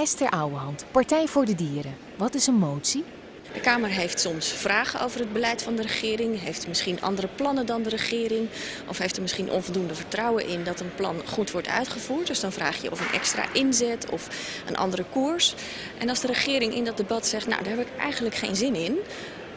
Esther Ouwehand, Partij voor de Dieren. Wat is een motie? De Kamer heeft soms vragen over het beleid van de regering, heeft misschien andere plannen dan de regering, of heeft er misschien onvoldoende vertrouwen in dat een plan goed wordt uitgevoerd. Dus dan vraag je of een extra inzet of een andere koers. En als de regering in dat debat zegt, nou daar heb ik eigenlijk geen zin in,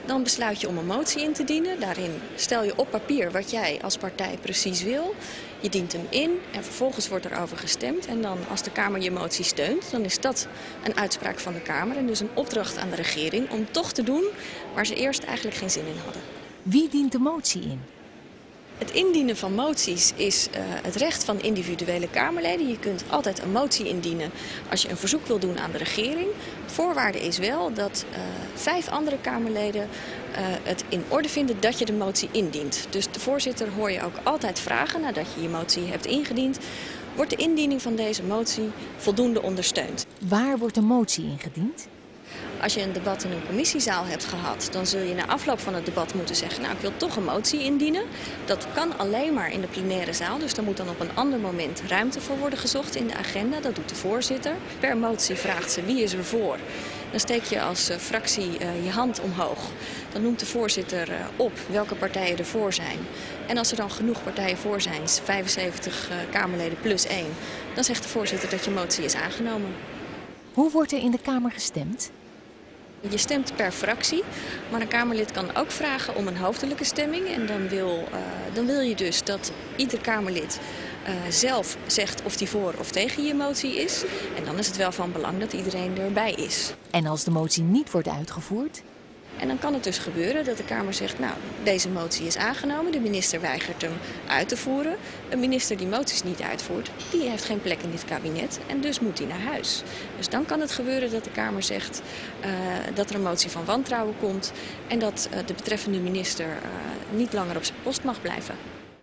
dan besluit je om een motie in te dienen. Daarin stel je op papier wat jij als partij precies wil. Je dient hem in en vervolgens wordt er over gestemd. En dan als de Kamer je motie steunt, dan is dat een uitspraak van de Kamer. En dus een opdracht aan de regering om toch te doen waar ze eerst eigenlijk geen zin in hadden. Wie dient de motie in? Het indienen van moties is uh, het recht van individuele Kamerleden. Je kunt altijd een motie indienen als je een verzoek wil doen aan de regering. Voorwaarde is wel dat uh, vijf andere Kamerleden uh, het in orde vinden dat je de motie indient. Dus de voorzitter hoor je ook altijd vragen nadat je je motie hebt ingediend. Wordt de indiening van deze motie voldoende ondersteund? Waar wordt de motie ingediend? Als je een debat in een commissiezaal hebt gehad, dan zul je na afloop van het debat moeten zeggen, nou ik wil toch een motie indienen. Dat kan alleen maar in de plenaire zaal, dus daar moet dan op een ander moment ruimte voor worden gezocht in de agenda. Dat doet de voorzitter. Per motie vraagt ze wie is er voor. Dan steek je als uh, fractie uh, je hand omhoog. Dan noemt de voorzitter uh, op welke partijen er voor zijn. En als er dan genoeg partijen voor zijn, 75 Kamerleden plus 1, dan zegt de voorzitter dat je motie is aangenomen. Hoe wordt er in de Kamer gestemd? Je stemt per fractie, maar een Kamerlid kan ook vragen om een hoofdelijke stemming. En dan wil, uh, dan wil je dus dat ieder Kamerlid uh, zelf zegt of hij voor of tegen je motie is. En dan is het wel van belang dat iedereen erbij is. En als de motie niet wordt uitgevoerd? En dan kan het dus gebeuren dat de Kamer zegt, nou, deze motie is aangenomen, de minister weigert hem uit te voeren. Een minister die moties niet uitvoert, die heeft geen plek in dit kabinet en dus moet hij naar huis. Dus dan kan het gebeuren dat de Kamer zegt uh, dat er een motie van wantrouwen komt en dat uh, de betreffende minister uh, niet langer op zijn post mag blijven.